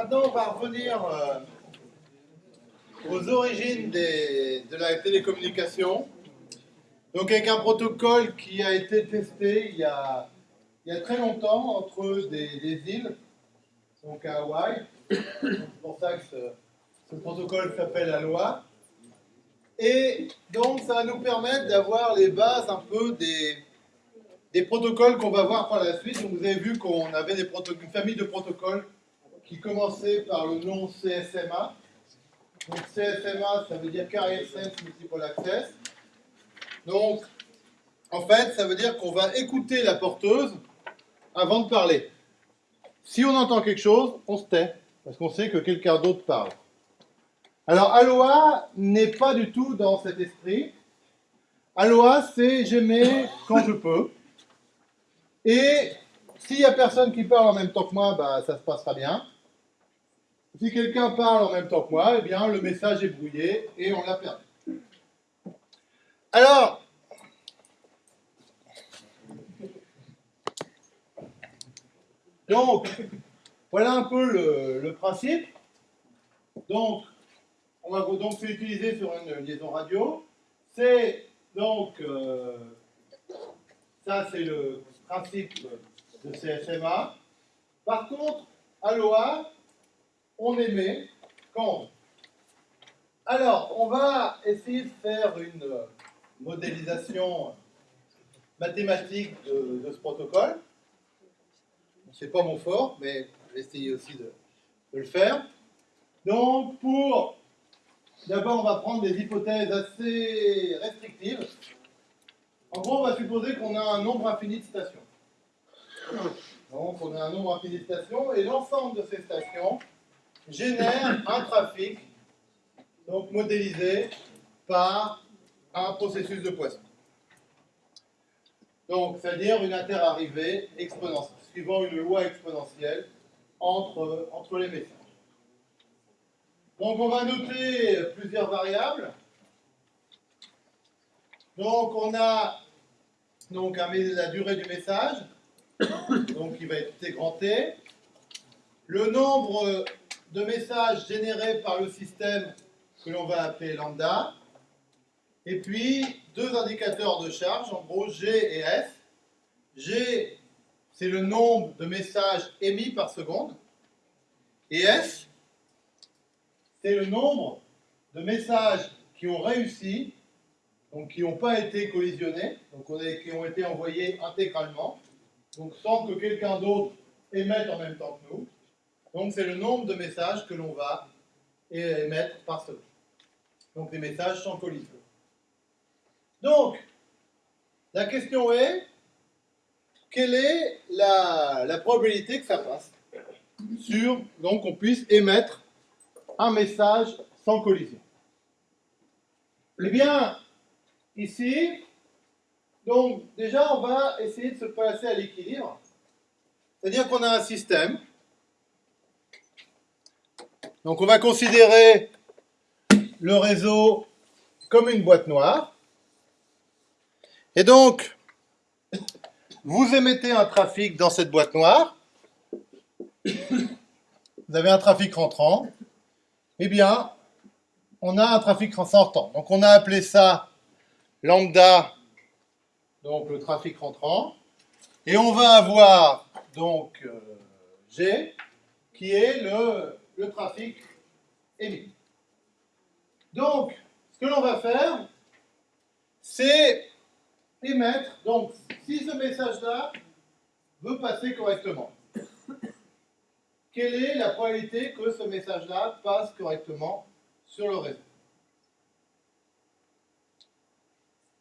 Maintenant, on va revenir euh, aux origines de la télécommunication. Donc, avec un protocole qui a été testé il y a, très longtemps entre des, îles, donc à Hawaï. C'est pour ça que ce, protocole s'appelle ALOA. Et donc, ça va nous permettre d'avoir les bases un peu des, des protocoles qu'on va voir par la suite. Donc, vous avez vu qu'on avait des une famille de protocoles qui commençait par le nom CSMA. Donc CSMA, ça veut dire Carrier Sense Multiple Access. Donc, en fait, ça veut dire qu'on va écouter la porteuse avant de parler. Si on entend quelque chose, on se tait, parce qu'on sait que quelqu'un d'autre parle. Alors, Aloha n'est pas du tout dans cet esprit. Aloha, c'est j'aimais quand je peux. Et s'il n'y a personne qui parle en même temps que moi, bah, ça se passera bien. Si quelqu'un parle en même temps que moi, eh bien, le message est brouillé et on l'a perdu. Alors, donc, voilà un peu le, principe. Donc, on va donc l'utiliser sur une liaison radio. C'est donc, euh, ça c'est le principe de CSMA. Par contre, Aloha, on émet quand Alors, on va essayer de faire une modélisation mathématique de, ce protocole. Ce n'est pas mon fort, mais je vais essayer aussi de, le faire. Donc, pour... D'abord, on va prendre des hypothèses assez restrictives. En gros, on va supposer qu'on a un nombre infini de stations. Donc, on a un nombre infini de stations, et l'ensemble de ces stations génère un trafic modélisé par un processus de poisson. Donc, c'est-à-dire une interarrivée exponentielle, suivant une loi exponentielle entre, les messages. Donc, on va noter plusieurs variables. Donc, on a donc, la durée du message, donc qui va être T grand T. Le nombre de messages générés par le système que l'on va appeler lambda, et puis deux indicateurs de charge, en gros G et S. G, c'est le nombre de messages émis par seconde, et S, c'est le nombre de messages qui ont réussi, donc qui n'ont pas été collisionnés, donc qui ont été envoyés intégralement, donc sans que quelqu'un d'autre émette en même temps que nous. Donc c'est le nombre de messages que l'on va émettre par seconde. Donc des messages sans collision. Donc, la question est, quelle est la, probabilité que ça passe sur, donc on puisse émettre un message sans collision Eh bien, ici, donc déjà on va essayer de se placer à l'équilibre. C'est-à-dire qu'on a un système donc on va considérer le réseau comme une boîte noire. Et donc, vous émettez un trafic dans cette boîte noire. Vous avez un trafic rentrant. Eh bien, on a un trafic sortant. Donc on a appelé ça lambda, donc le trafic rentrant. Et on va avoir donc euh, G, qui est le le trafic émis. Donc, ce que l'on va faire, c'est émettre, donc si ce message-là veut passer correctement, quelle est la probabilité que ce message-là passe correctement sur le réseau?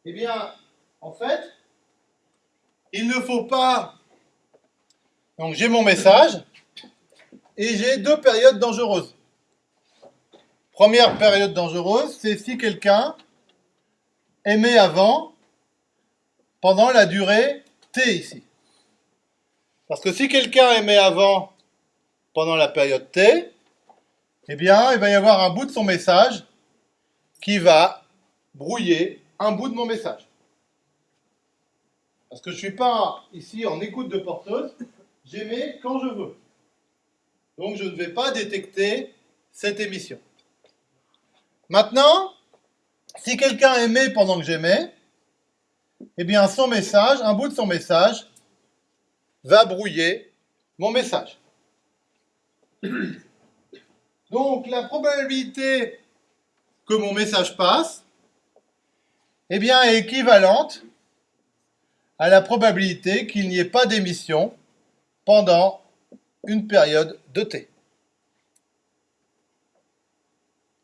Eh bien, en fait, il ne faut pas... Donc j'ai mon message, et j'ai deux périodes dangereuses. Première période dangereuse, c'est si quelqu'un émet avant pendant la durée T ici. Parce que si quelqu'un émet avant pendant la période T, eh bien, il va y avoir un bout de son message qui va brouiller un bout de mon message. Parce que je ne suis pas ici en écoute de porteuse, j'émets quand je veux. Donc je ne vais pas détecter cette émission. Maintenant, si quelqu'un émet pendant que j'émets, eh bien son message, un bout de son message, va brouiller mon message. Donc la probabilité que mon message passe, eh bien, est équivalente à la probabilité qu'il n'y ait pas d'émission pendant une période de t.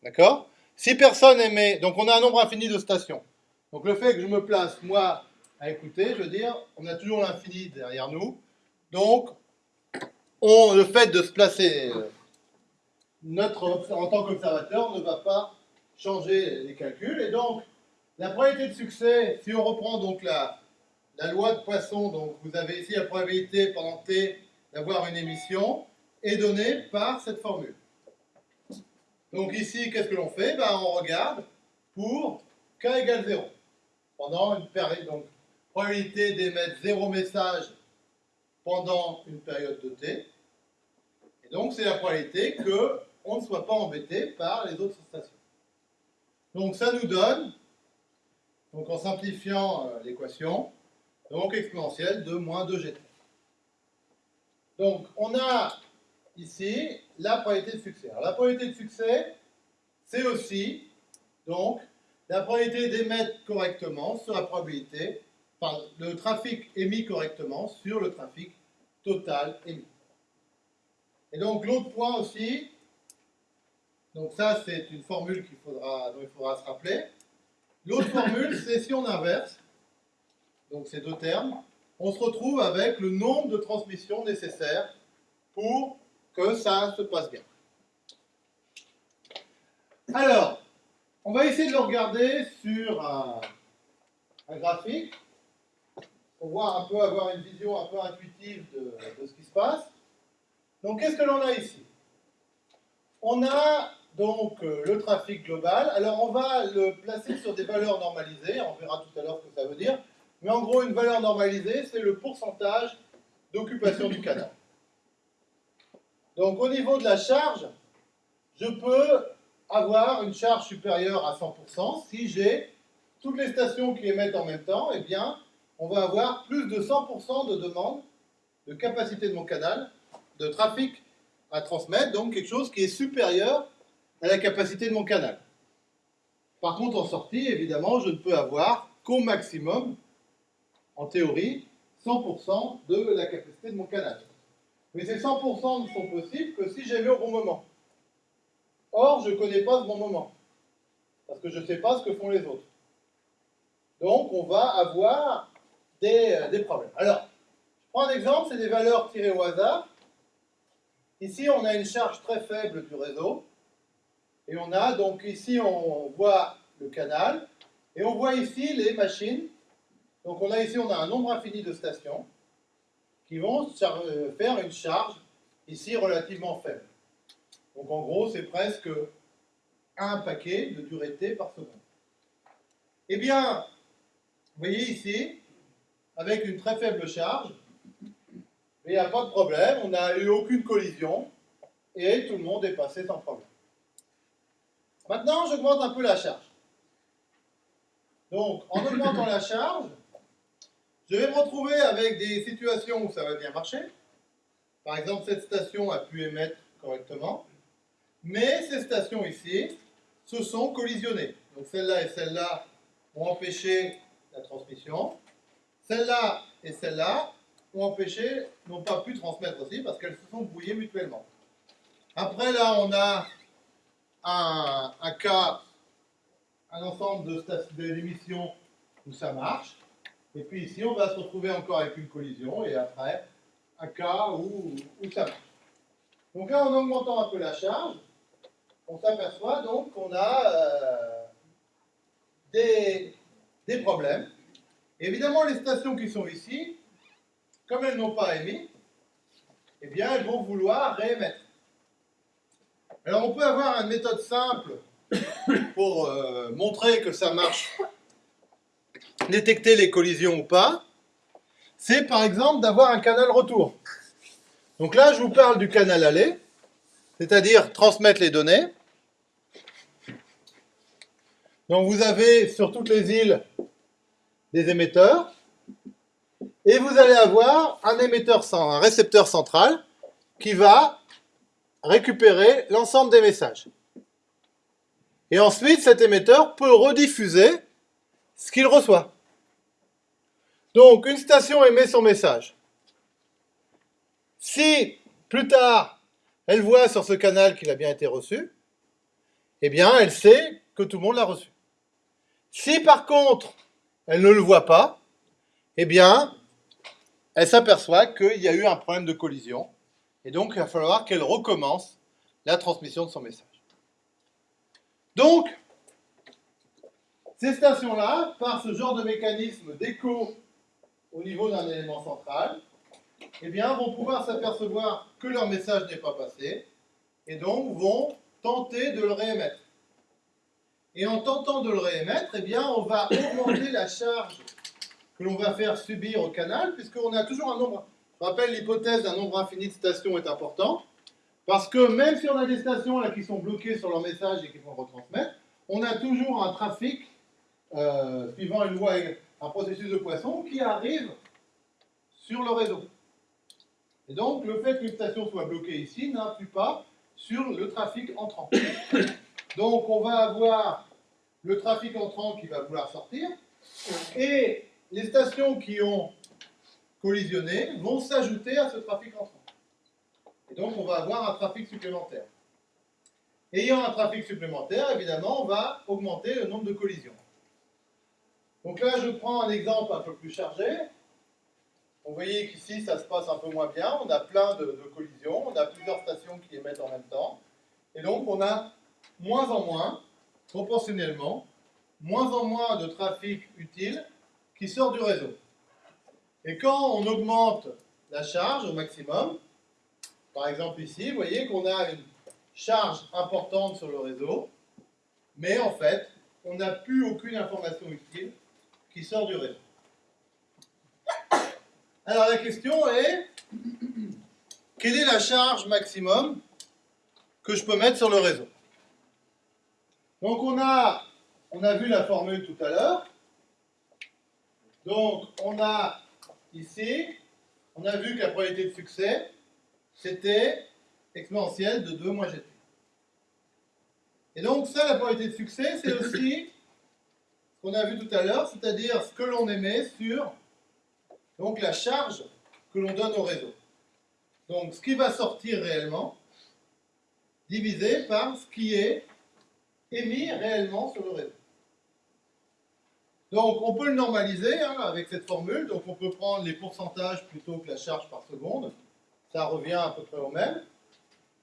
D'accord? Si personne émet, donc on a un nombre infini de stations. Donc le fait que je me place, moi, à écouter, je veux dire, on a toujours l'infini derrière nous. Donc, on, le fait de se placer euh, notre, en tant qu'observateur ne va pas changer les calculs. Et donc, la probabilité de succès, si on reprend donc la, la loi de Poisson, donc vous avez ici la probabilité pendant t d'avoir une émission, est donnée par cette formule. Donc ici, qu'est-ce que l'on fait? Ben, On regarde pour k égale 0. Pendant une période, donc probabilité d'émettre 0 message pendant une période de t. Et donc c'est la probabilité qu'on ne soit pas embêté par les autres stations. Donc ça nous donne, donc en simplifiant euh, l'équation, donc exponentielle de moins 2gt. Donc on a ici la probabilité de succès. La probabilité de succès, c'est aussi donc la probabilité d'émettre correctement sur la probabilité, enfin le trafic émis correctement sur le trafic total émis. Et donc l'autre point aussi, donc ça c'est une formule qu'il faudra, dont il faudra se rappeler. L'autre formule, c'est si on inverse, donc ces deux termes, on se retrouve avec le nombre de transmissions nécessaires pour que ça se passe bien. Alors, on va essayer de le regarder sur un, graphique pour voir un peu, avoir une vision un peu intuitive de, ce qui se passe. Donc, qu'est-ce que l'on a ici? On a donc euh, le trafic global. Alors, on va le placer sur des valeurs normalisées. On verra tout à l'heure ce que ça veut dire. Mais en gros, une valeur normalisée, c'est le pourcentage d'occupation du canal. Donc au niveau de la charge, je peux avoir une charge supérieure à 100% si j'ai toutes les stations qui émettent en même temps, eh bien, on va avoir plus de 100% de demande de capacité de mon canal, de trafic à transmettre, donc quelque chose qui est supérieur à la capacité de mon canal. Par contre, en sortie, évidemment, je ne peux avoir qu'au maximum en théorie, 100% de la capacité de mon canal. Mais ces 100% ne sont possibles que si j'ai mis au bon moment. Or, je ne connais pas ce bon moment, parce que je ne sais pas ce que font les autres. Donc, on va avoir euh, des problèmes. Alors, je prends un exemple, c'est des valeurs tirées au hasard. Ici, on a une charge très faible du réseau. Et on a, donc ici, on voit le canal. Et on voit ici les machines donc on a ici on a un nombre infini de stations qui vont euh, faire une charge ici relativement faible. Donc en gros c'est presque un paquet de durée T par seconde. Eh bien, vous voyez ici, avec une très faible charge, il n'y a pas de problème, on n'a eu aucune collision, et tout le monde est passé sans problème. Maintenant, j'augmente un peu la charge. Donc, en augmentant la charge, je vais me retrouver avec des situations où ça va bien marcher. Par exemple, cette station a pu émettre correctement. Mais ces stations ici se sont collisionnées. Donc celle-là et celle-là ont empêché la transmission. Celle-là et celle-là ont empêché, n'ont pas pu transmettre aussi parce qu'elles se sont brouillées mutuellement. Après là, on a un, un cas, un ensemble d'émissions où ça marche. Et puis ici, on va se retrouver encore avec une collision, et après, un cas où, ça marche. Donc là, en augmentant un peu la charge, on s'aperçoit donc qu'on a euh, des, des, problèmes. Évidemment, les stations qui sont ici, comme elles n'ont pas émis, eh bien, elles vont vouloir réémettre. Alors, on peut avoir une méthode simple pour euh, montrer que ça marche détecter les collisions ou pas, c'est par exemple d'avoir un canal retour. Donc là, je vous parle du canal aller. c'est-à-dire transmettre les données. Donc vous avez sur toutes les îles des émetteurs, et vous allez avoir un émetteur, un récepteur central qui va récupérer l'ensemble des messages. Et ensuite, cet émetteur peut rediffuser ce qu'il reçoit. Donc, une station émet son message. Si, plus tard, elle voit sur ce canal qu'il a bien été reçu, eh bien, elle sait que tout le monde l'a reçu. Si, par contre, elle ne le voit pas, eh bien, elle s'aperçoit qu'il y a eu un problème de collision, et donc il va falloir qu'elle recommence la transmission de son message. Donc, ces stations-là, par ce genre de mécanisme d'écho au niveau d'un élément central, eh bien, vont pouvoir s'apercevoir que leur message n'est pas passé, et donc vont tenter de le réémettre. Et en tentant de le réémettre, eh bien, on va augmenter la charge que l'on va faire subir au canal, puisqu'on a toujours un nombre. Je rappelle, l'hypothèse d'un nombre infini de stations est important, parce que même si on a des stations là, qui sont bloquées sur leur message et qui vont retransmettre, on a toujours un trafic, euh, suivant une loi, un processus de poisson, qui arrive sur le réseau. Et donc, le fait qu'une station soit bloquée ici n'influe pas sur le trafic entrant. Donc, on va avoir le trafic entrant qui va vouloir sortir, et les stations qui ont collisionné vont s'ajouter à ce trafic entrant. Et donc, on va avoir un trafic supplémentaire. Ayant un trafic supplémentaire, évidemment, on va augmenter le nombre de collisions. Donc là, je prends un exemple un peu plus chargé. Vous voyez qu'ici, ça se passe un peu moins bien. On a plein de, collisions. On a plusieurs stations qui émettent en même temps. Et donc, on a moins en moins, proportionnellement, moins en moins de trafic utile qui sort du réseau. Et quand on augmente la charge au maximum, par exemple ici, vous voyez qu'on a une charge importante sur le réseau, mais en fait, on n'a plus aucune information utile sort du réseau. Alors la question est, quelle est la charge maximum que je peux mettre sur le réseau? Donc on a, on a vu la formule tout à l'heure. Donc, on a ici, on a vu que la probabilité de succès, c'était exponentielle de 2 moins gt. Et donc, ça, la probabilité de succès, c'est aussi qu'on a vu tout à l'heure, c'est-à-dire ce que l'on émet sur donc, la charge que l'on donne au réseau. Donc, ce qui va sortir réellement, divisé par ce qui est émis réellement sur le réseau. Donc on peut le normaliser hein, avec cette formule, donc on peut prendre les pourcentages plutôt que la charge par seconde, ça revient à peu près au même.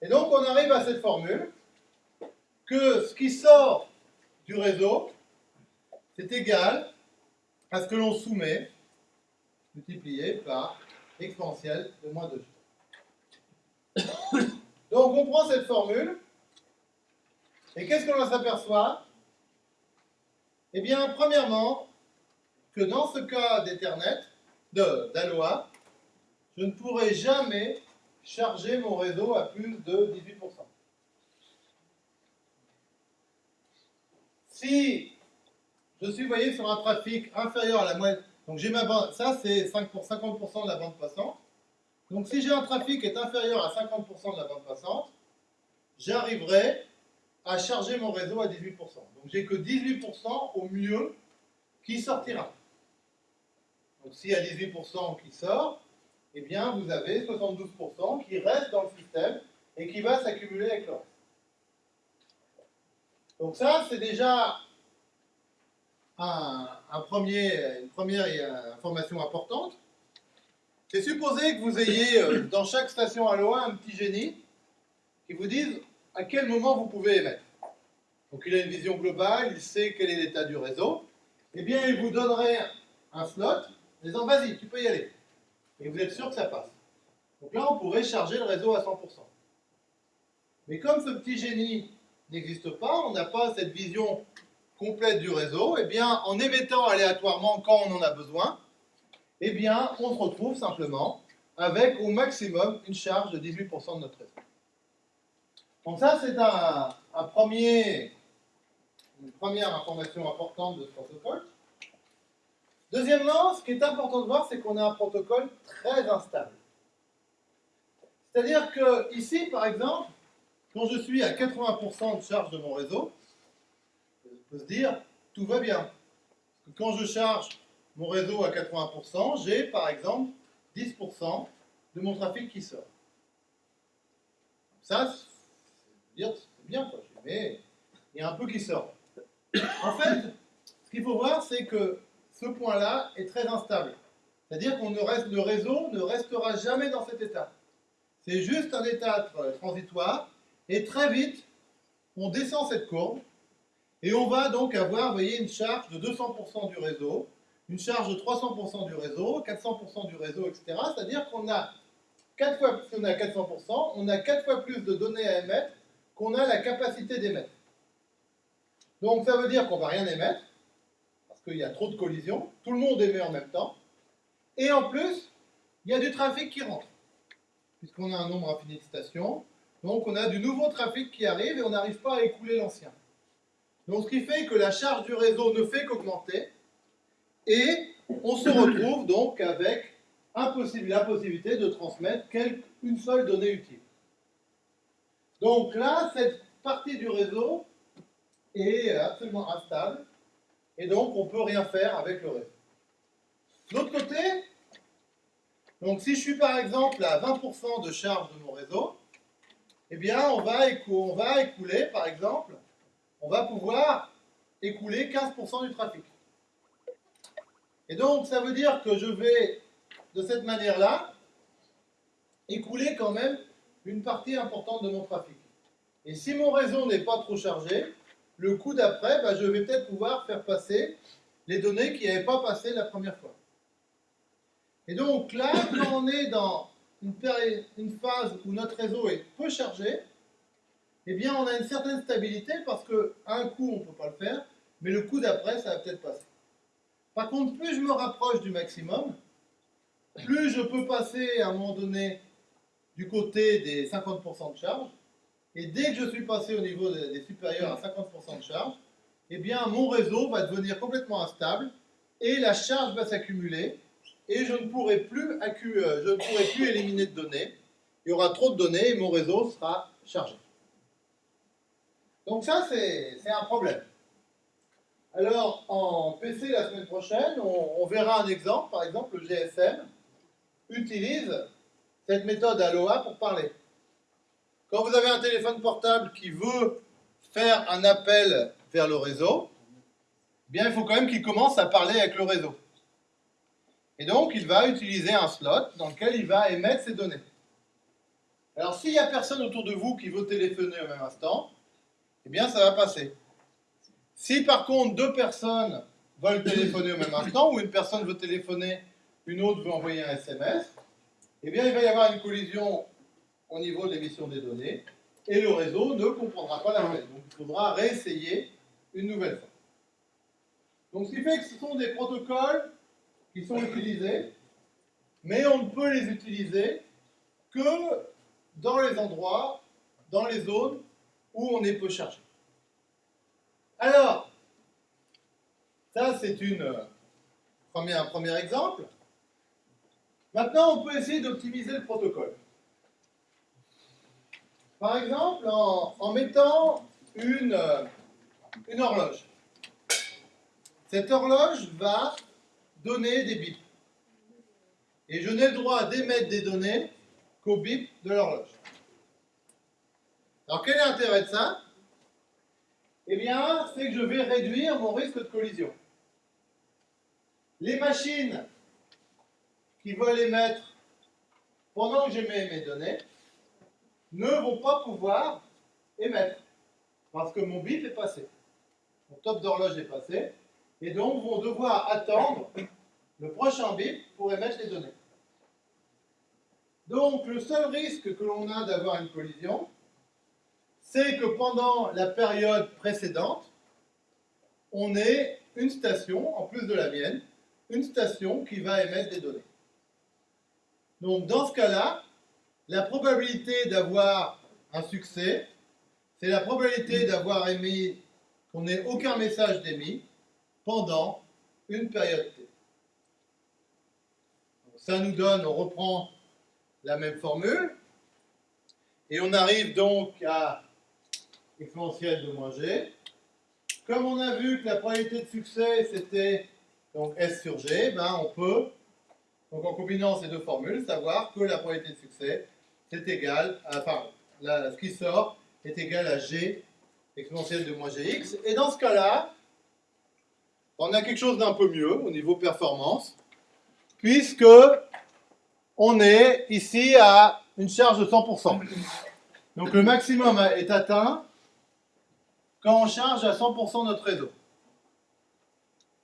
Et donc on arrive à cette formule que ce qui sort du réseau, c'est égal à ce que l'on soumet multiplié par exponentielle de moins 2 Donc on prend cette formule, et qu'est-ce qu'on s'aperçoit? Eh bien, premièrement, que dans ce cas d'Ethernet, d'Aloha, je ne pourrai jamais charger mon réseau à plus de 18%. Si je suis, voyez, sur un trafic inférieur à la moyenne, donc j'ai ma bande, ça c'est 50% de la bande passante. Donc si j'ai un trafic qui est inférieur à 50% de la bande passante, j'arriverai à charger mon réseau à 18%. Donc j'ai que 18% au mieux qui sortira. Donc s'il y a 18% qui sort, eh bien vous avez 72% qui reste dans le système et qui va s'accumuler avec le reste. Donc ça, c'est déjà un, premier, une première information importante. C'est supposé que vous ayez euh, dans chaque station Aloha un petit génie qui vous dise à quel moment vous pouvez émettre. Donc il a une vision globale, il sait quel est l'état du réseau. Eh bien, il vous donnerait un slot, en disant vas-y, tu peux y aller. Et vous êtes sûr que ça passe. Donc là, on pourrait charger le réseau à 100%. Mais comme ce petit génie n'existe pas, on n'a pas cette vision complète du réseau, eh bien, en émettant aléatoirement quand on en a besoin, eh bien, on se retrouve simplement avec au maximum une charge de 18% de notre réseau. Donc ça, c'est un, premier, une première information importante de ce protocole. Deuxièmement, ce qui est important de voir, c'est qu'on a un protocole très instable. C'est-à-dire que ici, par exemple, quand je suis à 80% de charge de mon réseau, se dire, tout va bien. quand je charge mon réseau à 80%, j'ai par exemple 10% de mon trafic qui sort. Ça, c'est bien, quoi. mais il y a un peu qui sort. En fait, ce qu'il faut voir, c'est que ce point-là est très instable. C'est-à-dire qu'on reste, le réseau ne restera jamais dans cet état. C'est juste un état transitoire, et très vite, on descend cette courbe, et on va donc avoir, une charge de 200% du réseau, une charge de 300% du réseau, 400% du réseau, etc. C'est-à-dire qu'on a 4 fois, si on a 400%, on a 4 fois plus de données à émettre qu'on a la capacité d'émettre. Donc ça veut dire qu'on ne va rien émettre, parce qu'il y a trop de collisions, tout le monde émet en même temps, et en plus, il y a du trafic qui rentre, puisqu'on a un nombre infini de stations, donc on a du nouveau trafic qui arrive et on n'arrive pas à écouler l'ancien. Donc ce qui fait que la charge du réseau ne fait qu'augmenter, et on se retrouve donc avec la possibilité de transmettre une seule donnée utile. Donc là, cette partie du réseau est absolument instable, et donc on ne peut rien faire avec le réseau. De l'autre côté, donc si je suis par exemple à 20% de charge de mon réseau, eh bien on va, on va écouler par exemple, on va pouvoir écouler 15% du trafic. Et donc ça veut dire que je vais de cette manière-là écouler quand même une partie importante de mon trafic. Et si mon réseau n'est pas trop chargé, le coup d'après, bah, je vais peut-être pouvoir faire passer les données qui n'avaient pas passé la première fois. Et donc là, quand on est dans une, une phase où notre réseau est peu chargé, eh bien on a une certaine stabilité parce qu'un coup on ne peut pas le faire, mais le coup d'après ça va peut-être passer. Par contre, plus je me rapproche du maximum, plus je peux passer à un moment donné du côté des 50% de charge, et dès que je suis passé au niveau des, supérieurs à 50% de charge, eh bien mon réseau va devenir complètement instable et la charge va s'accumuler et je ne, pourrai plus euh, je ne pourrai plus éliminer de données. Il y aura trop de données et mon réseau sera chargé. Donc ça, c'est un problème. Alors, en PC la semaine prochaine, on, verra un exemple. Par exemple, le GSM utilise cette méthode Aloha pour parler. Quand vous avez un téléphone portable qui veut faire un appel vers le réseau, bien il faut quand même qu'il commence à parler avec le réseau. Et donc il va utiliser un slot dans lequel il va émettre ses données. Alors s'il n'y a personne autour de vous qui veut téléphoner au même instant, eh bien ça va passer. Si par contre deux personnes veulent téléphoner au même instant, ou une personne veut téléphoner, une autre veut envoyer un SMS, eh bien, il va y avoir une collision au niveau de l'émission des données et le réseau ne comprendra pas la l'appel. Donc, il faudra réessayer une nouvelle fois. Donc, ce qui fait que ce sont des protocoles qui sont utilisés, mais on ne peut les utiliser que dans les endroits, dans les zones où on est peu chargé. Alors, ça c'est une un premier exemple. Maintenant, on peut essayer d'optimiser le protocole. Par exemple, en, mettant une, une horloge. Cette horloge va donner des bips. Et je n'ai le droit d'émettre des données qu'au bip de l'horloge. Alors quel est l'intérêt de ça? Eh bien, c'est que je vais réduire mon risque de collision. Les machines qui veulent émettre pendant que j'émets mes données ne vont pas pouvoir émettre parce que mon bip est passé. Mon top d'horloge est passé et donc vont devoir attendre le prochain bip pour émettre les données. Donc le seul risque que l'on a d'avoir une collision, c'est que pendant la période précédente, on ait une station, en plus de la mienne, une station qui va émettre des données. Donc dans ce cas-là, la probabilité d'avoir un succès c'est la probabilité d'avoir émis, qu'on n'ait aucun message d'émis pendant une période T. ça nous donne, on reprend la même formule, et on arrive donc à exponentielle de moins g. Comme on a vu que la probabilité de succès, c'était donc S sur G, ben on peut, donc en combinant ces deux formules, savoir que la probabilité de succès, c'est égal, à, enfin, ce qui sort est égal à G exponentielle de moins Gx. Et dans ce cas-là, on a quelque chose d'un peu mieux au niveau performance, puisque on est ici à une charge de 100%. Donc le maximum est atteint quand on charge à 100% notre réseau.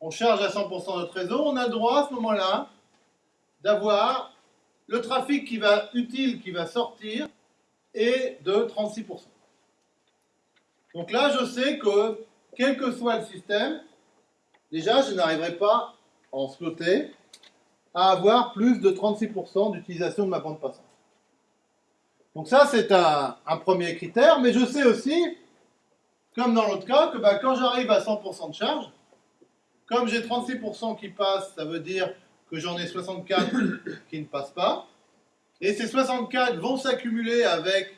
On charge à 100% notre réseau, on a droit à ce moment-là d'avoir le trafic qui va, utile qui va sortir est de 36%. Donc là, je sais que, quel que soit le système, déjà, je n'arriverai pas, en sloté, à avoir plus de 36% d'utilisation de ma bande passante. Donc ça, c'est un, premier critère, mais je sais aussi, comme dans l'autre cas, que bah, quand j'arrive à 100% de charge, comme j'ai 36% qui passent, ça veut dire que j'en ai 64 qui ne passent pas. Et ces 64 vont s'accumuler avec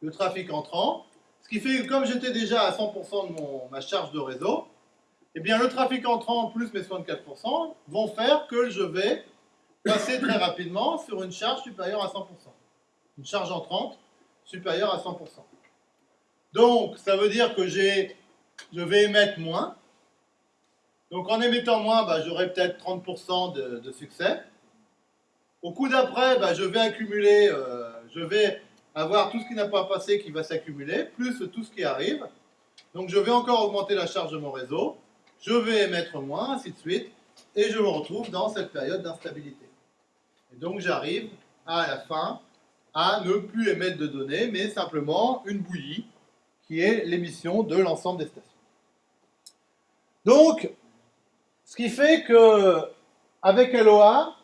le trafic entrant. Ce qui fait que comme j'étais déjà à 100% de ma charge de réseau, eh bien le trafic entrant plus mes 64% vont faire que je vais passer très rapidement sur une charge supérieure à 100%. Une charge entrante supérieure à 100%. Donc, ça veut dire que je vais émettre moins, donc en émettant moins, bah, j'aurai peut-être 30% de, succès. Au coup d'après, bah, je vais accumuler, euh, je vais avoir tout ce qui n'a pas passé qui va s'accumuler, plus tout ce qui arrive. Donc je vais encore augmenter la charge de mon réseau, je vais émettre moins, ainsi de suite, et je me retrouve dans cette période d'instabilité. Et donc j'arrive à la fin à ne plus émettre de données, mais simplement une bouillie qui est l'émission de l'ensemble des stations. Donc, ce qui fait que avec LOA,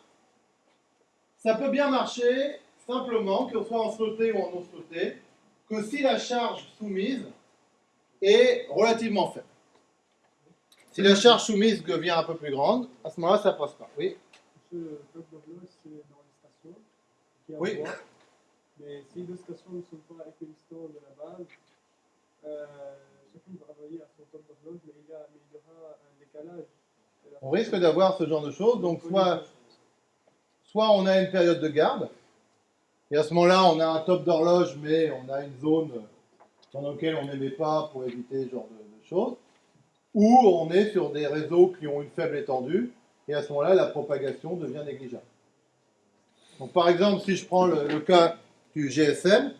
ça peut bien marcher simplement, que ce soit en sloté ou en non sloté, que si la charge soumise est relativement faible. Si la charge soumise devient un peu plus grande, à ce moment-là, ça ne passe pas. Oui Le bloc d'horloge, c'est dans les stations. Qui oui. mais si les stations ne sont pas équidistantes de la base, on risque d'avoir ce genre de choses. Donc, soit, soit on a une période de garde, et à ce moment-là, on a un top d'horloge, mais on a une zone dans laquelle on n'aimait pas pour éviter ce genre de, choses, ou on est sur des réseaux qui ont une faible étendue, et à ce moment-là, la propagation devient négligeable. Donc, par exemple, si je prends le, le cas du GSM,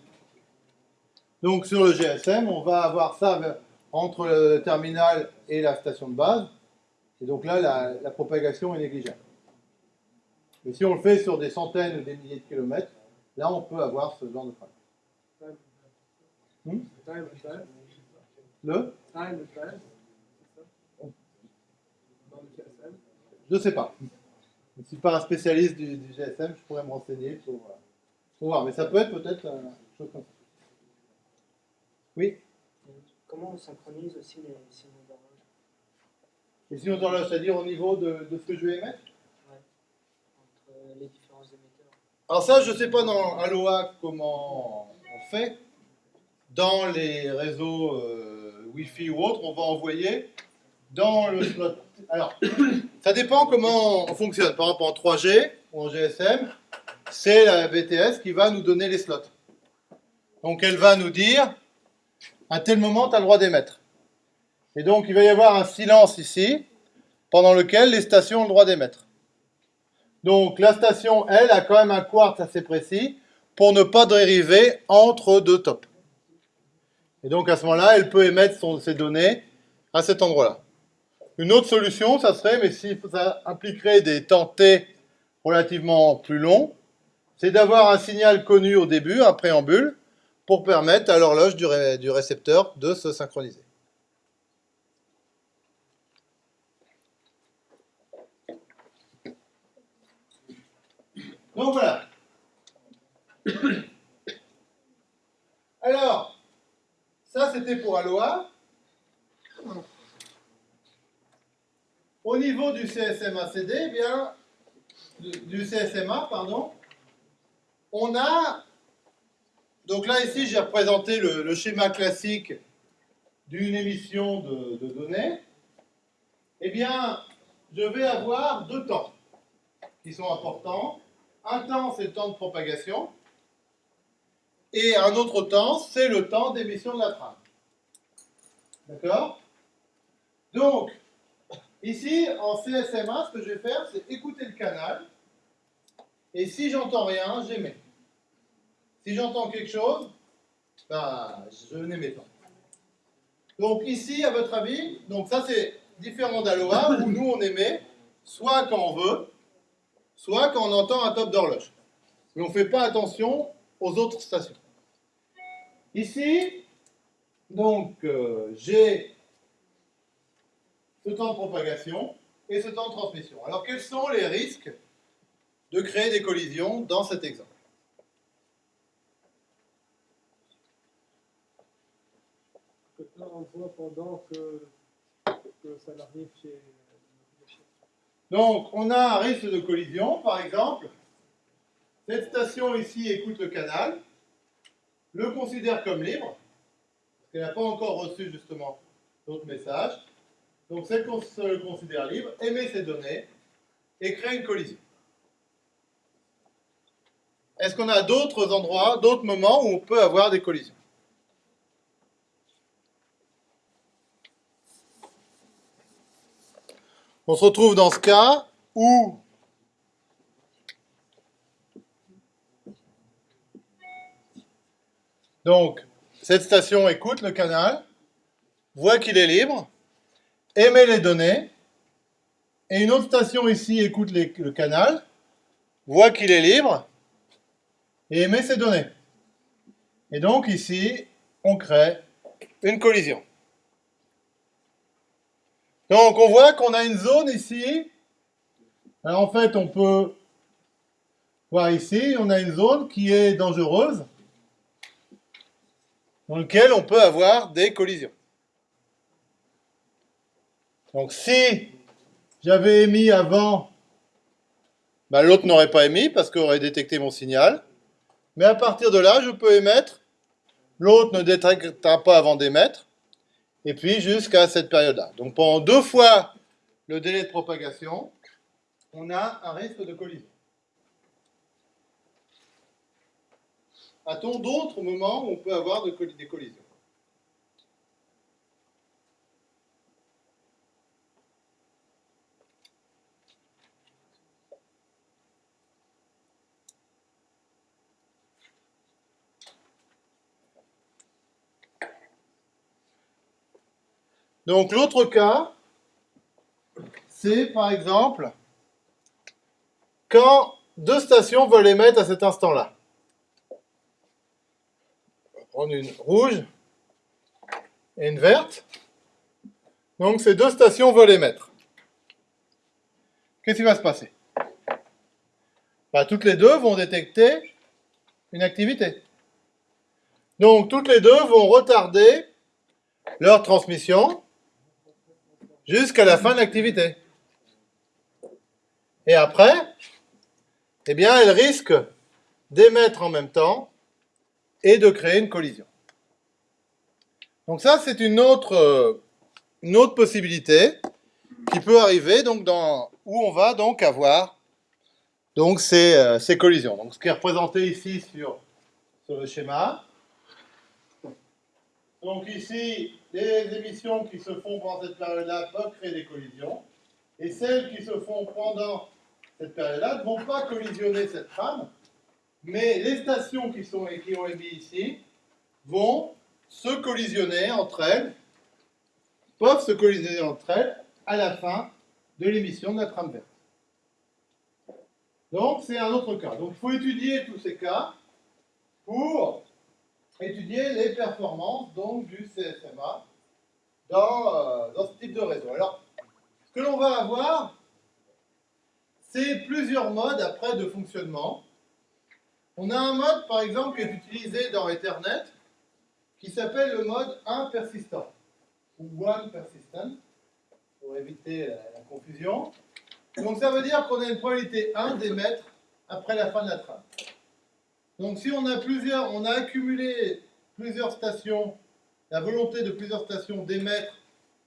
donc sur le GSM, on va avoir ça entre le terminal et la station de base. Et donc là, la, propagation est négligeable. Mais si on le fait sur des centaines ou des milliers de kilomètres, là, on peut avoir ce genre de problème. Hmm? Le? Je ne sais pas. Je ne suis pas un spécialiste du, GSM, je pourrais me renseigner pour, voir. Mais ça peut être peut-être une chose comme ça. Oui Comment on synchronise aussi les signaux et sinon, c'est-à-dire au niveau de, ce que je vais émettre Oui, entre les différents émetteurs. Alors ça, je ne sais pas dans Aloha comment on fait. Dans les réseaux euh, Wi-Fi ou autres, on va envoyer dans le slot. Alors, ça dépend comment on fonctionne. Par exemple, en 3G ou en GSM, c'est la BTS qui va nous donner les slots. Donc, elle va nous dire, à tel moment, tu as le droit d'émettre. Et donc, il va y avoir un silence ici, pendant lequel les stations ont le droit d'émettre. Donc, la station, elle, a quand même un quartz assez précis pour ne pas dériver entre deux tops. Et donc, à ce moment-là, elle peut émettre ses données à cet endroit-là. Une autre solution, ça serait, mais si ça impliquerait des temps T relativement plus longs, c'est d'avoir un signal connu au début, un préambule, pour permettre à l'horloge du récepteur de se synchroniser. Donc voilà. Alors, Ça, c'était pour Aloha. Au niveau du CSMA-CD, eh bien, du, du CSMA, pardon, on a, donc là ici j'ai représenté le, schéma classique d'une émission de, de données. Eh bien, je vais avoir deux temps qui sont importants. Un temps, c'est le temps de propagation. Et un autre temps, c'est le temps d'émission de la trame. D'accord? Donc, ici, en CSMA, ce que je vais faire, c'est écouter le canal. Et si j'entends rien, j'émets. Si j'entends quelque chose, bah, je n'émets pas. Donc ici, à votre avis, donc ça c'est différent d'Aloha où nous on émet soit quand on veut, soit quand on entend un top d'horloge. Mais on ne fait pas attention aux autres stations. Ici, donc euh, j'ai ce temps de propagation et ce temps de transmission. Alors quels sont les risques de créer des collisions dans cet exemple Que là, pendant que, ça chez. Donc, on a un risque de collision, par exemple. Cette station ici écoute le canal, le considère comme libre, parce qu'elle n'a pas encore reçu justement d'autres messages. Donc, celle qu'on se considère libre, émet ses données et crée une collision. Est-ce qu'on a d'autres endroits, d'autres moments où on peut avoir des collisions? On se retrouve dans ce cas où donc cette station écoute le canal, voit qu'il est libre, émet les données, et une autre station ici écoute le canal, voit qu'il est libre, et émet ses données. Et donc ici, on crée une collision. Donc on voit qu'on a une zone ici. Alors en fait, on peut voir ici, on a une zone qui est dangereuse, dans laquelle on peut avoir des collisions. Donc si j'avais émis avant, bah, l'autre n'aurait pas émis parce qu'il aurait détecté mon signal. Mais à partir de là, je peux émettre. L'autre ne détectera pas avant d'émettre et puis jusqu'à cette période-là. Donc pendant deux fois le délai de propagation, on a un risque de collision. A-t-on d'autres moments où on peut avoir des collisions? Donc l'autre cas, c'est par exemple quand deux stations veulent émettre à cet instant-là. On va prendre une rouge et une verte. Donc ces deux stations veulent émettre. Qu'est-ce qui va se passer? Bah, Toutes les deux vont détecter une activité. Donc toutes les deux vont retarder leur transmission jusqu'à la fin de l'activité. Et après, eh bien, elles risquent d'émettre en même temps et de créer une collision. Donc ça, c'est une autre, euh, possibilité qui peut arriver donc dans, où on va donc avoir donc ces, euh, collisions. Donc ce qui est représenté ici sur le schéma. Donc ici, les émissions qui se font pendant cette période-là peuvent créer des collisions. Et celles qui se font pendant cette période-là ne vont pas collisionner cette trame, mais les stations qui, sont, qui ont émis ici vont se collisionner entre elles, peuvent se collisionner entre elles à la fin de l'émission de la trame verte. Donc c'est un autre cas. Donc il faut étudier tous ces cas pour étudier les performances donc, du CSMA dans, euh, dans ce type de réseau. Alors, ce que l'on va avoir, c'est plusieurs modes après de fonctionnement. On a un mode, par exemple, qui est utilisé dans Ethernet, qui s'appelle le mode 1 persistant, ou one persistent, pour éviter la, confusion. Donc ça veut dire qu'on a une probabilité 1 d'émettre après la fin de la trame. Donc si on a plusieurs, on a accumulé plusieurs stations, la volonté de plusieurs stations d'émettre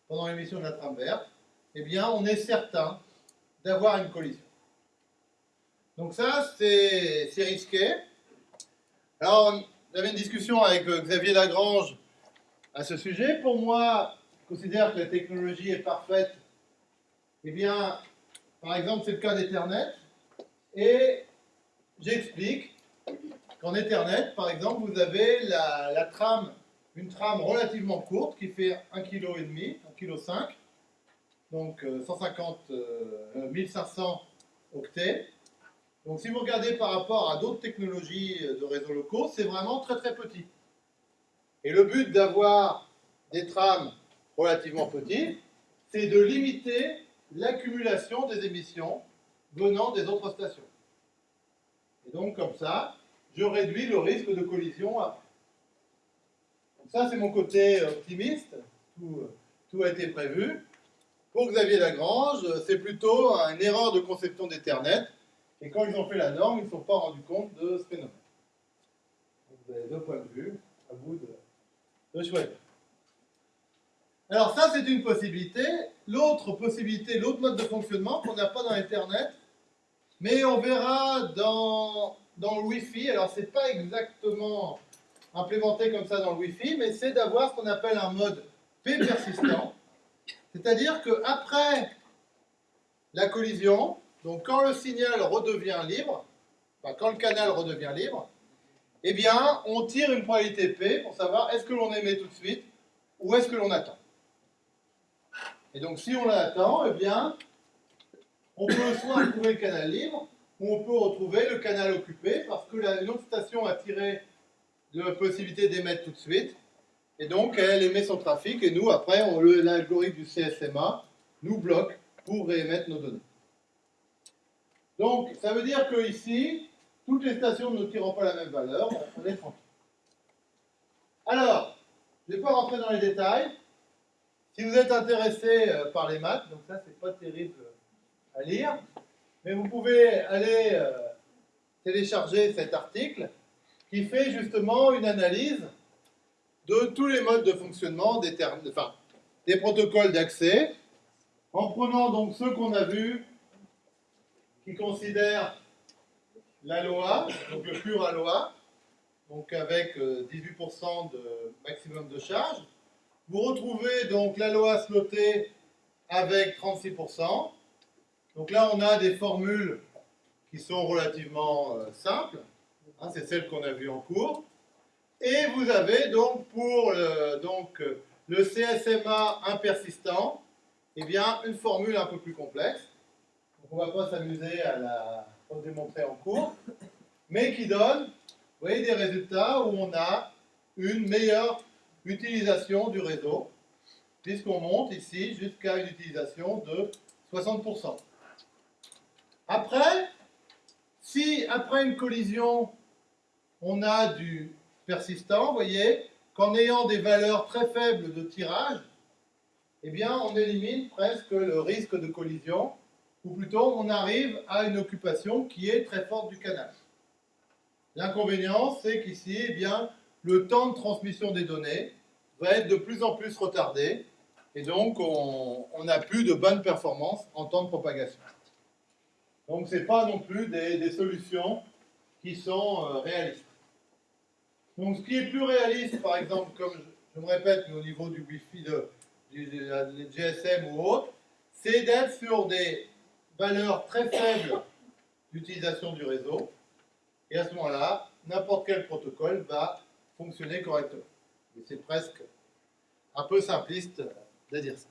pendant l'émission de la trame verte, eh bien on est certain d'avoir une collision. Donc ça, c'est risqué. Alors, j'avais une discussion avec euh, Xavier Lagrange à ce sujet. Pour moi, je considère que la technologie est parfaite. Eh bien, par exemple, c'est le cas d'Ethernet. Et j'explique qu'en Ethernet, par exemple, vous avez la, trame, une trame relativement courte qui fait 1,5 kg, 1,5 kg, donc euh, 150, euh, 1500 octets. Donc si vous regardez par rapport à d'autres technologies de réseaux locaux, c'est vraiment très très petit. Et le but d'avoir des trames relativement petites, c'est de limiter l'accumulation des émissions venant des autres stations. Et donc comme ça, je réduis le risque de collision. Donc ça c'est mon côté optimiste, tout, a été prévu. Pour Xavier Lagrange, c'est plutôt une erreur de conception d'Ethernet et quand ils ont fait la norme, ils ne sont pas rendus compte de ce phénomène. Vous avez deux points de vue, à vous de, de choisir. Alors ça, c'est une possibilité. L'autre possibilité, l'autre mode de fonctionnement qu'on n'a pas dans Internet, mais on verra dans, dans le Wi-Fi. Alors, ce n'est pas exactement implémenté comme ça dans le Wi-Fi, mais c'est d'avoir ce qu'on appelle un mode P persistant. C'est-à-dire qu'après la collision, donc quand le signal redevient libre, quand le canal redevient libre, eh bien on tire une probabilité P pour savoir est-ce que l'on émet tout de suite ou est-ce que l'on attend. Et donc si on l'attend, eh bien on peut soit retrouver le canal libre ou on peut retrouver le canal occupé parce que l'autre station a tiré la possibilité d'émettre tout de suite et donc elle émet son trafic et nous après l'algorithme du CSMA nous bloque pour réémettre nos données. Donc, ça veut dire que ici, toutes les stations ne tireront pas la même valeur, on est tranquille. Alors, je ne vais pas rentrer dans les détails. Si vous êtes intéressé euh, par les maths, donc ça, c'est pas terrible à lire, mais vous pouvez aller euh, télécharger cet article qui fait justement une analyse de tous les modes de fonctionnement des, protocoles d'accès, en prenant donc ceux qu'on a vus qui considère l'ALOA, donc le pur ALOA, donc avec 18% euh, de maximum de charge. Vous retrouvez donc l'ALOA sloté avec 36%. Donc là, on a des formules qui sont relativement euh, simples. Hein, C'est celles qu'on a vues en cours. Et vous avez donc pour le, donc, le CSMA impersistant, eh bien, une formule un peu plus complexe on ne va pas s'amuser à la démontrer en cours, mais qui donne, des résultats où on a une meilleure utilisation du réseau, puisqu'on monte ici jusqu'à une utilisation de 60%. Après, si après une collision, on a du persistant, vous voyez, qu'en ayant des valeurs très faibles de tirage, eh bien, on élimine presque le risque de collision ou plutôt on arrive à une occupation qui est très forte du canal. L'inconvénient, c'est qu'ici, eh bien, le temps de transmission des données va être de plus en plus retardé, et donc on n'a plus de bonnes performances en temps de propagation. Donc ce n'est pas non plus des, solutions qui sont euh, réalistes. Donc ce qui est plus réaliste, par exemple, comme je, me répète, mais au niveau du Wi-Fi, de, du, GSM ou autre, c'est d'être sur des valeur très faible d'utilisation du réseau. Et à ce moment-là, n'importe quel protocole va fonctionner correctement. c'est presque un peu simpliste de dire ça.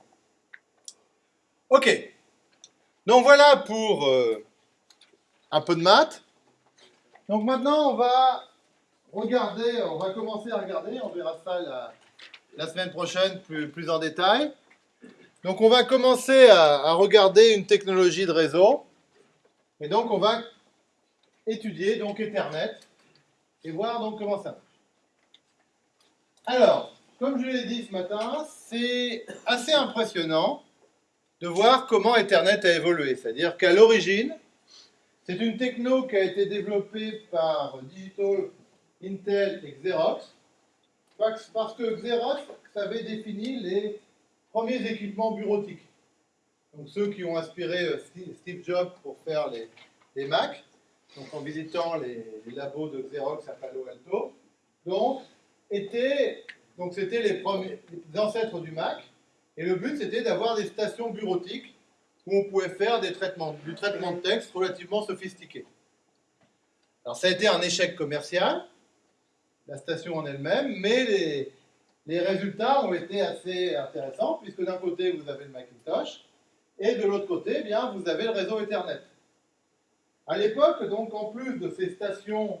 Ok. Donc voilà pour euh, un peu de maths. Donc maintenant, on va regarder, on va commencer à regarder, on verra ça la, semaine prochaine plus, plus en détail. Donc on va commencer à, regarder une technologie de réseau. Et donc on va étudier donc Ethernet et voir donc comment ça marche. Alors, comme je l'ai dit ce matin, c'est assez impressionnant de voir comment Ethernet a évolué. C'est-à-dire qu'à l'origine, c'est une techno qui a été développée par Digital, Intel et Xerox, parce que Xerox avait défini les premiers équipements bureautiques. Donc ceux qui ont inspiré euh, Steve Jobs pour faire les, les Mac, donc en visitant les, labos de Xerox à Palo Alto, donc c'était les ancêtres du Mac, et le but c'était d'avoir des stations bureautiques où on pouvait faire des traitements, du traitement de texte relativement sophistiqué. Alors ça a été un échec commercial, la station en elle-même, mais les, résultats ont été assez intéressants, puisque d'un côté, vous avez le Macintosh, et de l'autre côté, eh bien, vous avez le réseau Ethernet. À l'époque, donc, en plus de ces stations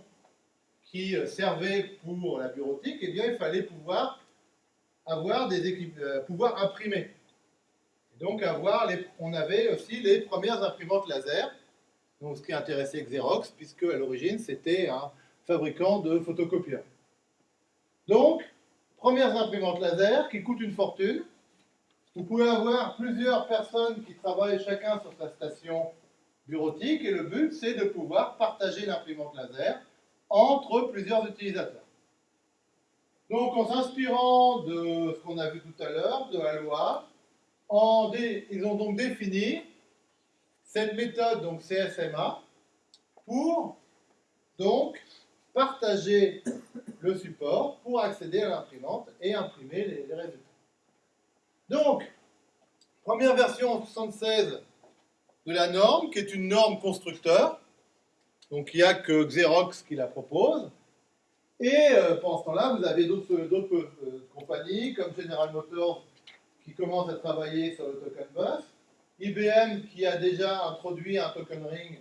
qui servaient pour la bureautique, eh bien, il fallait pouvoir avoir des euh, pouvoir imprimer. Donc, avoir les, on avait aussi les premières imprimantes laser, donc ce qui intéressait Xerox, puisque à l'origine, c'était un fabricant de photocopieurs. Donc, premières imprimantes laser qui coûtent une fortune. Vous pouvez avoir plusieurs personnes qui travaillent chacun sur sa station bureautique et le but c'est de pouvoir partager l'imprimante laser entre plusieurs utilisateurs. Donc en s'inspirant de ce qu'on a vu tout à l'heure, de la loi, ils ont donc défini cette méthode, donc CSMA, pour donc partager le support pour accéder à l'imprimante et imprimer les, résultats. Donc, première version en 76 de la norme, qui est une norme constructeur. Donc, il n'y a que Xerox qui la propose. Et euh, pendant ce temps-là, vous avez d'autres euh, compagnies, comme General Motors, qui commencent à travailler sur le token bus. IBM, qui a déjà introduit un token ring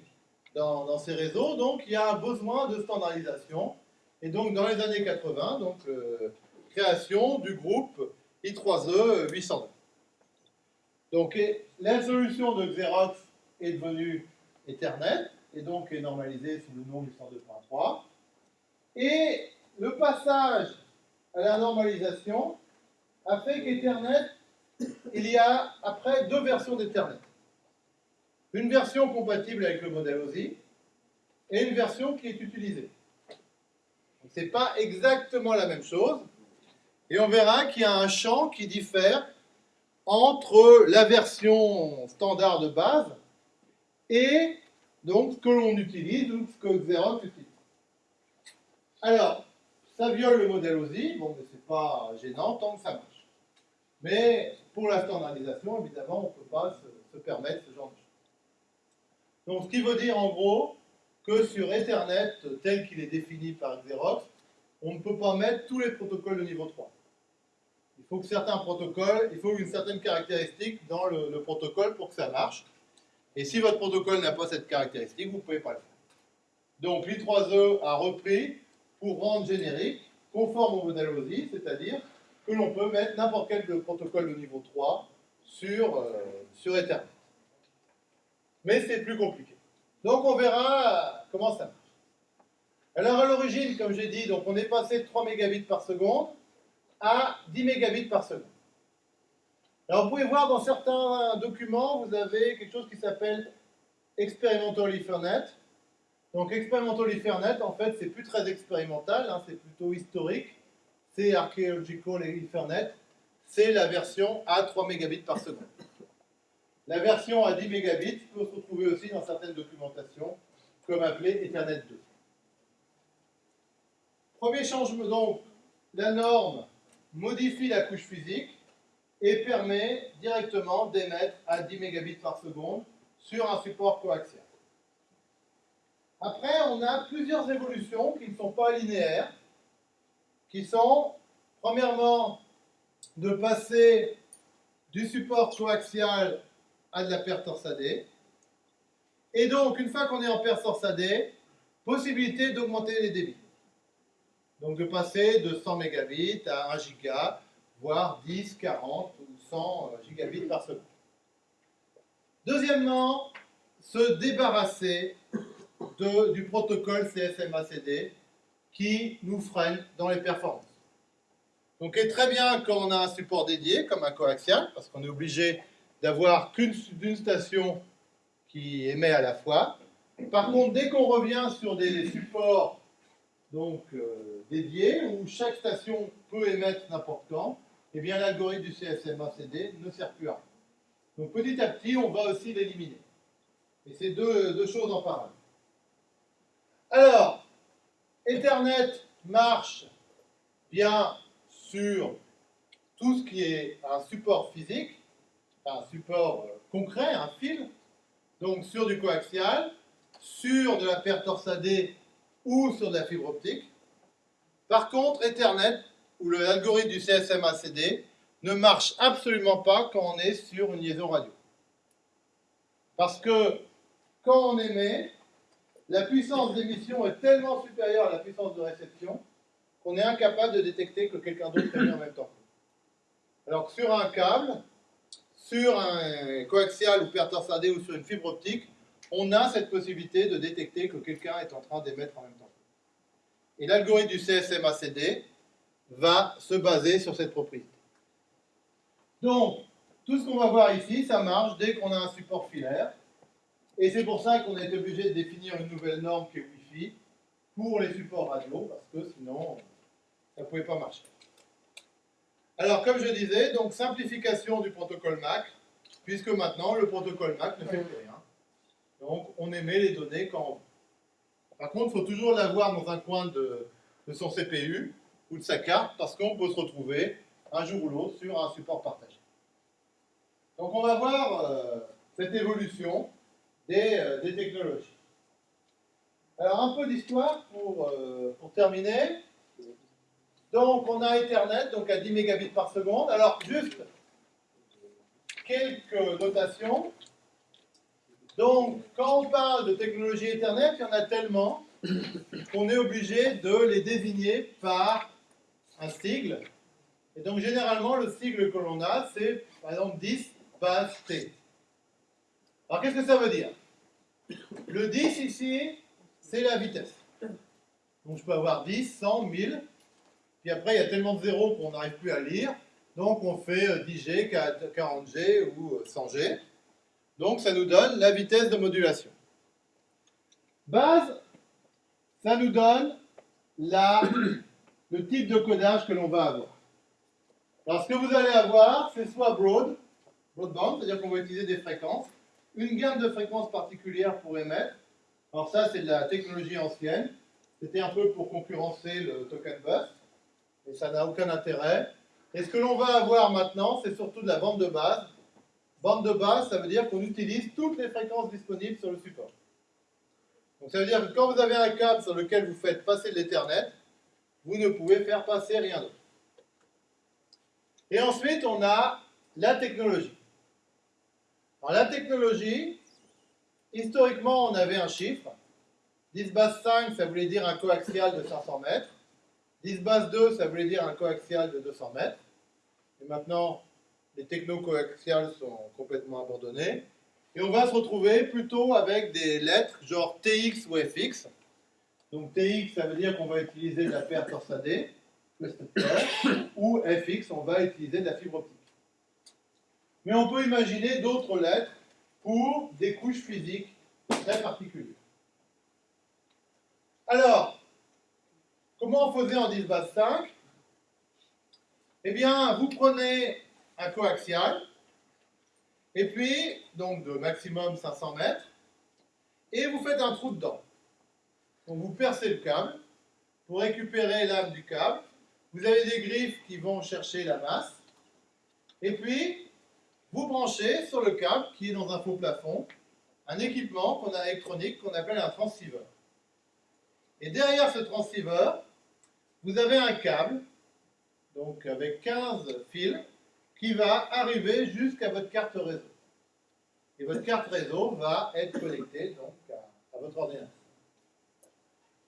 dans, ces réseaux. Donc, il y a un besoin de standardisation. Et donc, dans les années 80, donc, euh, création du groupe I3E 802. Donc, la solution de Xerox est devenue Ethernet, et donc est normalisée sous le nom du 102.3. Et le passage à la normalisation a fait qu'Ethernet, il y a après deux versions d'Ethernet. Une version compatible avec le modèle OSI et une version qui est utilisée. Ce n'est pas exactement la même chose. Et on verra qu'il y a un champ qui diffère entre la version standard de base et donc ce que l'on utilise ou ce que Xerox utilise. Alors, ça viole le modèle OSI, bon, mais c'est pas gênant tant que ça marche. Mais pour la standardisation, évidemment, on ne peut pas se, se permettre ce genre de choses. Donc, ce qui veut dire en gros que sur Ethernet, tel qu'il est défini par Xerox, on ne peut pas mettre tous les protocoles de niveau 3. Il faut que certains protocoles, il faut une certaine caractéristique dans le, protocole pour que ça marche. Et si votre protocole n'a pas cette caractéristique, vous ne pouvez pas le faire. Donc l'I3E a repris pour rendre générique, conforme au modèle OSI, c'est-à-dire que l'on peut mettre n'importe quel protocole de niveau 3 sur, euh, sur Ethernet. Mais c'est plus compliqué. Donc on verra comment ça marche. Alors à l'origine, comme j'ai dit, donc on est passé de 3 mégabits par seconde à 10 mégabits par seconde. Alors vous pouvez voir dans certains documents, vous avez quelque chose qui s'appelle Experimental Ethernet. Donc Experimental Ethernet, en fait, c'est plus très expérimental, hein, c'est plutôt historique. C'est Archaeological Ethernet, c'est la version à 3 mégabits par seconde. La version à 10 mégabits peut se retrouver aussi dans certaines documentations, comme appelée Ethernet 2. Premier changement, donc, la norme modifie la couche physique et permet directement d'émettre à 10 mégabits par seconde sur un support coaxial. Après, on a plusieurs évolutions qui ne sont pas linéaires, qui sont, premièrement, de passer du support coaxial à de la paire torsadée. Et donc, une fois qu'on est en paire torsadée, possibilité d'augmenter les débits. Donc de passer de 100 mégabits à 1 giga, voire 10, 40 ou 100 euh, gigabits par seconde. Deuxièmement, se débarrasser du protocole CSMA-CD qui nous freine dans les performances. Donc, est très bien quand on a un support dédié, comme un coaxial, parce qu'on est obligé d'avoir qu'une station qui émet à la fois. Par contre, dès qu'on revient sur des supports donc, euh, dédiés, où chaque station peut émettre n'importe quand, eh bien l'algorithme du CSMA-CD ne sert plus à rien. Donc petit à petit, on va aussi l'éliminer. Et c'est deux choses en parallèle. Alors, Ethernet marche bien sur tout ce qui est un support physique, un support euh, concret, un fil, donc sur du coaxial, sur de la paire torsadée ou sur de la fibre optique. Par contre, Ethernet, ou l'algorithme du CSMA-CD, ne marche absolument pas quand on est sur une liaison radio. Parce que quand on émet, la puissance d'émission est tellement supérieure à la puissance de réception qu'on est incapable de détecter que quelqu'un d'autre émet en même temps. Alors que sur un câble, sur un coaxial ou paire torsadée ou sur une fibre optique, on a cette possibilité de détecter que quelqu'un est en train d'émettre en même temps. Et l'algorithme du CSMACD va se baser sur cette propriété. Donc, tout ce qu'on va voir ici, ça marche dès qu'on a un support filaire. Et c'est pour ça qu'on est obligé de définir une nouvelle norme qui est Wi-Fi pour les supports radio, parce que sinon, ça ne pouvait pas marcher. Alors, comme je disais, donc simplification du protocole MAC, puisque maintenant, le protocole MAC ne fait plus rien. Donc, on émet les données quand on veut. Par contre, il faut toujours l'avoir dans un coin de, son CPU ou de sa carte, parce qu'on peut se retrouver un jour ou l'autre sur un support partagé. Donc, on va voir euh, cette évolution euh, des, technologies. Alors, un peu d'histoire pour, euh, terminer. Donc, on a Ethernet, donc à 10 mégabits par seconde. Alors, juste quelques notations. Donc, quand on parle de technologie Ethernet, il y en a tellement qu'on est obligé de les désigner par un sigle. Et donc, généralement, le sigle que l'on a, c'est, par exemple, 10 base T. Alors, qu'est-ce que ça veut dire? Le 10 ici, c'est la vitesse. Donc, je peux avoir 10, 100, 1000. Puis après, il y a tellement de zéros qu'on n'arrive plus à lire. Donc, on fait 10G, 40G ou 100G. Donc, ça nous donne la vitesse de modulation. Base, ça nous donne le type de codage que l'on va avoir. Alors, ce que vous allez avoir, c'est soit broad, broadband, c'est-à-dire qu'on va utiliser des fréquences, une gamme de fréquences particulières pour émettre. Alors ça, c'est de la technologie ancienne. C'était un peu pour concurrencer le token bus, et ça n'a aucun intérêt. Et ce que l'on va avoir maintenant, c'est surtout de la bande de base. Bande de base, ça veut dire qu'on utilise toutes les fréquences disponibles sur le support. Donc ça veut dire que quand vous avez un câble sur lequel vous faites passer de l'Ethernet, vous ne pouvez faire passer rien d'autre. Et ensuite, on a la technologie. Alors la technologie, historiquement, on avait un chiffre. 10 base 5, ça voulait dire un coaxial de 500 mètres. 10 base 2, ça voulait dire un coaxial de 200 mètres. Et maintenant, les techno-coaxiales sont complètement abandonnés. Et on va se retrouver plutôt avec des lettres genre TX ou FX. Donc TX, ça veut dire qu'on va utiliser de la paire torsadée, ou FX, on va utiliser de la fibre optique. Mais on peut imaginer d'autres lettres pour des couches physiques très particulières. Alors, comment on faisait en 10 base 5 Eh bien, vous prenez un coaxial, et puis, donc de maximum 500 mètres, et vous faites un trou dedans. Donc vous percez le câble, pour récupérer l'âme du câble, vous avez des griffes qui vont chercher la masse, et puis vous branchez sur le câble qui est dans un faux plafond un équipement qu'on a électronique qu'on appelle un transceiver. Et derrière ce transceiver, vous avez un câble, donc avec 15 fils, qui va arriver jusqu'à votre carte réseau. Et votre carte réseau va être connectée donc, à, votre ordinateur.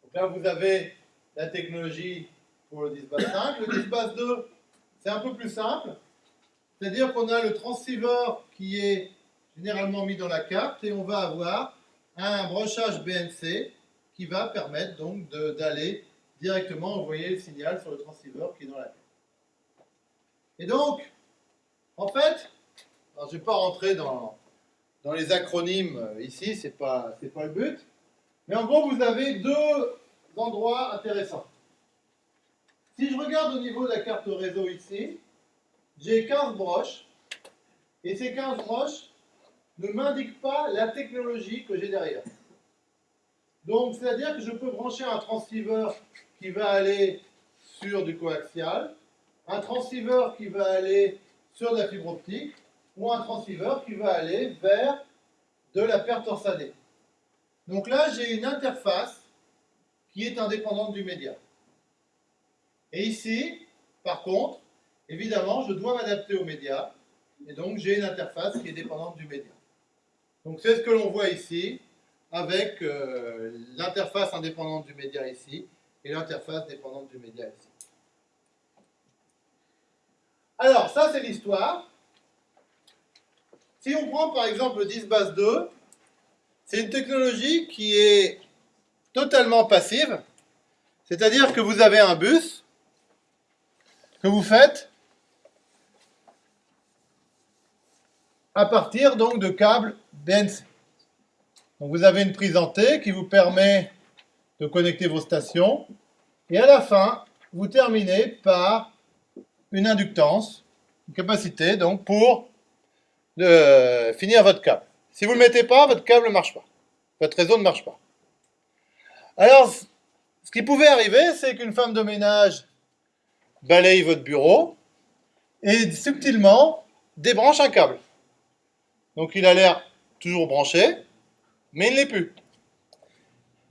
Donc là, vous avez la technologie pour le 10 base 5. Le 10 base 2, c'est un peu plus simple. C'est-à-dire qu'on a le transceiver qui est généralement mis dans la carte et on va avoir un brochage BNC qui va permettre donc d'aller directement envoyer le signal sur le transceiver qui est dans la carte. Et donc, en fait, je ne vais pas rentrer dans, les acronymes euh, ici, ce n'est pas, pas le but. Mais en gros, vous avez deux endroits intéressants. Si je regarde au niveau de la carte réseau ici, j'ai 15 broches. Et ces 15 broches ne m'indiquent pas la technologie que j'ai derrière. Donc, c'est-à-dire que je peux brancher un transceiver qui va aller sur du coaxial, un transceiver qui va aller sur de la fibre optique, ou un transceiver qui va aller vers de la perte torsadée. Donc là, j'ai une interface qui est indépendante du média. Et ici, par contre, évidemment, je dois m'adapter au média, et donc j'ai une interface qui est dépendante du média. Donc c'est ce que l'on voit ici, avec euh, l'interface indépendante du média ici, et l'interface dépendante du média ici. Alors, ça c'est l'histoire. Si on prend par exemple le 10 base 2, c'est une technologie qui est totalement passive, c'est-à-dire que vous avez un bus que vous faites à partir donc de câbles BNC. Vous avez une prise en T qui vous permet de connecter vos stations et à la fin, vous terminez par une inductance, une capacité donc pour de finir votre câble. Si vous ne le mettez pas, votre câble ne marche pas. Votre réseau ne marche pas. Alors, ce qui pouvait arriver, c'est qu'une femme de ménage balaye votre bureau et subtilement débranche un câble. Donc il a l'air toujours branché, mais il ne l'est plus.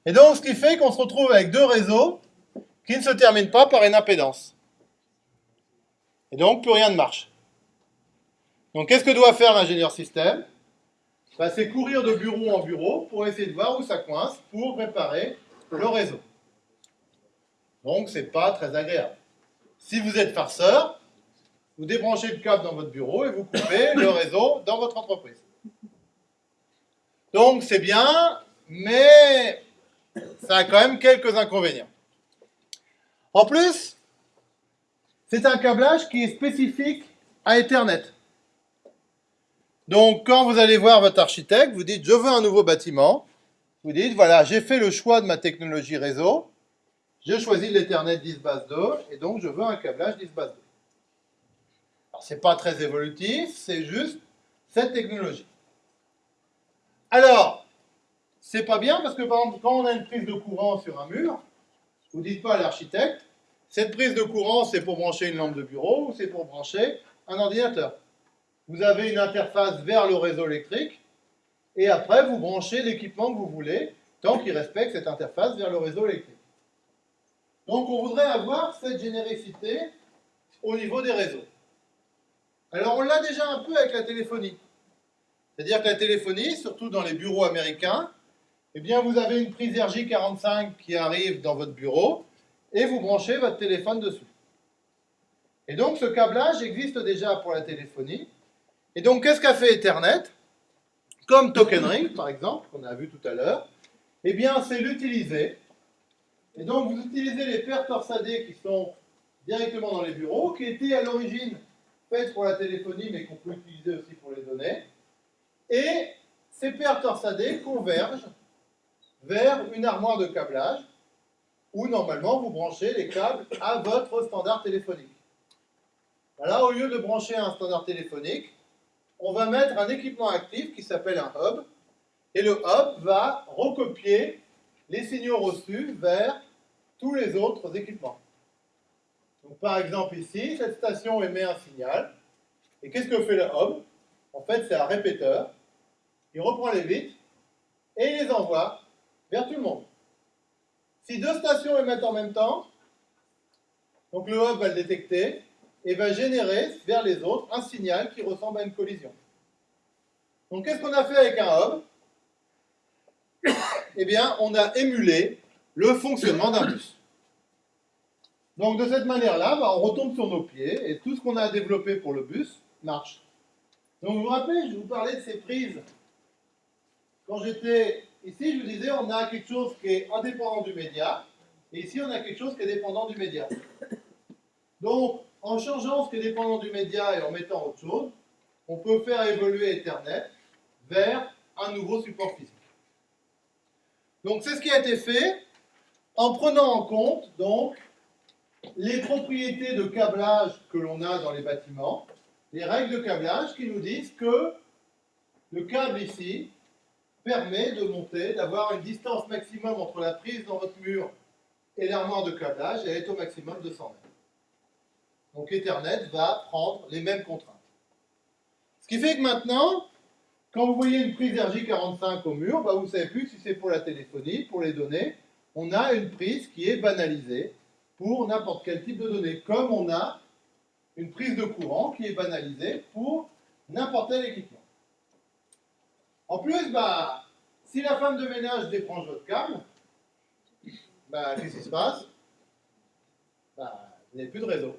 Et donc, ce qui fait qu'on se retrouve avec deux réseaux qui ne se terminent pas par une impédance. Et donc, plus rien ne marche. Donc, qu'est-ce que doit faire l'ingénieur système? Bah, C'est courir de bureau en bureau pour essayer de voir où ça coince pour réparer le réseau. Donc, ce n'est pas très agréable. Si vous êtes farceur, vous débranchez le câble dans votre bureau et vous coupez le réseau dans votre entreprise. Donc, c'est bien, mais ça a quand même quelques inconvénients. En plus, c'est un câblage qui est spécifique à Ethernet. Donc, quand vous allez voir votre architecte, vous dites « je veux un nouveau bâtiment », vous dites « voilà, j'ai fait le choix de ma technologie réseau, j'ai choisi l'Ethernet 10 base 2, et donc je veux un câblage 10 base 2 ». Alors, ce n'est pas très évolutif, c'est juste cette technologie. Alors, c'est pas bien parce que par exemple, quand on a une prise de courant sur un mur, vous dites pas à l'architecte, cette prise de courant, c'est pour brancher une lampe de bureau ou c'est pour brancher un ordinateur vous avez une interface vers le réseau électrique, et après vous branchez l'équipement que vous voulez, tant qu'il respecte cette interface vers le réseau électrique. Donc on voudrait avoir cette généricité au niveau des réseaux. Alors on l'a déjà un peu avec la téléphonie. C'est-à-dire que la téléphonie, surtout dans les bureaux américains, eh bien vous avez une prise RJ45 qui arrive dans votre bureau, et vous branchez votre téléphone dessus. Et donc ce câblage existe déjà pour la téléphonie, et donc, qu'est-ce qu'a fait Ethernet? Comme Token Ring, par exemple, qu'on a vu tout à l'heure, eh bien, c'est l'utiliser. Et donc, vous utilisez les paires torsadées qui sont directement dans les bureaux, qui étaient à l'origine pour la téléphonie, mais qu'on peut utiliser aussi pour les données. Et ces paires torsadées convergent vers une armoire de câblage, où normalement vous branchez les câbles à votre standard téléphonique. Là, au lieu de brancher un standard téléphonique, on va mettre un équipement actif qui s'appelle un hub, et le hub va recopier les signaux reçus vers tous les autres équipements. Par exemple ici, cette station émet un signal, et qu'est-ce que fait le hub En fait, c'est un répéteur, il reprend les bits, et il les envoie vers tout le monde. Si deux stations émettent en même temps, donc le hub va le détecter, et va générer vers les autres un signal qui ressemble à une collision. Donc qu'est-ce qu'on a fait avec un hub Eh bien, on a émulé le fonctionnement d'un bus. Donc de cette manière-là, bah, on retombe sur nos pieds et tout ce qu'on a développé pour le bus marche. Donc vous vous rappelez, je vous parlais de ces prises. Quand j'étais ici, je vous disais, on a quelque chose qui est indépendant du média, et ici on a quelque chose qui est dépendant du média. Donc, en changeant ce qui est dépendant du média et en mettant autre chose, on peut faire évoluer Ethernet vers un nouveau support physique. Donc c'est ce qui a été fait en prenant en compte donc les propriétés de câblage que l'on a dans les bâtiments, les règles de câblage qui nous disent que le câble ici permet de monter, d'avoir une distance maximum entre la prise dans votre mur et l'armoire de câblage, elle est au maximum de 100 mètres. Donc Ethernet va prendre les mêmes contraintes. Ce qui fait que maintenant, quand vous voyez une prise RJ45 au mur, bah vous ne savez plus si c'est pour la téléphonie, pour les données. On a une prise qui est banalisée pour n'importe quel type de données, comme on a une prise de courant qui est banalisée pour n'importe quel équipement. En plus, bah, si la femme de ménage débranche votre câble, bah, qu'est-ce qui se passe? Bah, Vous n'avez plus de réseau.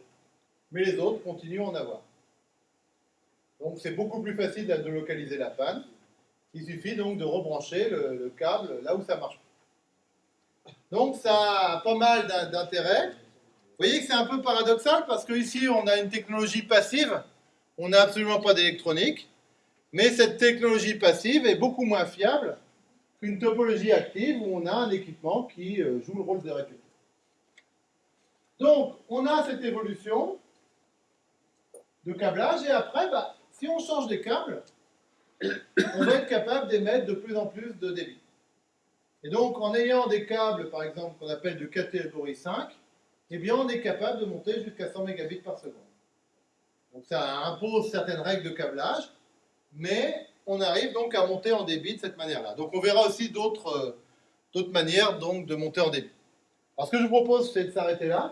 Mais les autres continuent à en avoir. Donc c'est beaucoup plus facile de localiser la panne. Il suffit donc de rebrancher le, le câble là où ça marche. Donc ça a pas mal d'intérêt. Vous voyez que c'est un peu paradoxal parce qu'ici on a une technologie passive, on n'a absolument pas d'électronique, mais cette technologie passive est beaucoup moins fiable qu'une topologie active où on a un équipement qui euh, joue le rôle de répétiteur. Donc on a cette évolution de câblage et après, bah, si on change des câbles, on va être capable d'émettre de plus en plus de débit. Et donc, en ayant des câbles, par exemple, qu'on appelle de catégorie 5, eh bien, on est capable de monter jusqu'à 100 mégabits par seconde. Donc, ça impose certaines règles de câblage, mais on arrive donc à monter en débit de cette manière-là. Donc, on verra aussi d'autres euh, manières donc, de monter en débit. Alors, ce que je vous propose, c'est de s'arrêter là.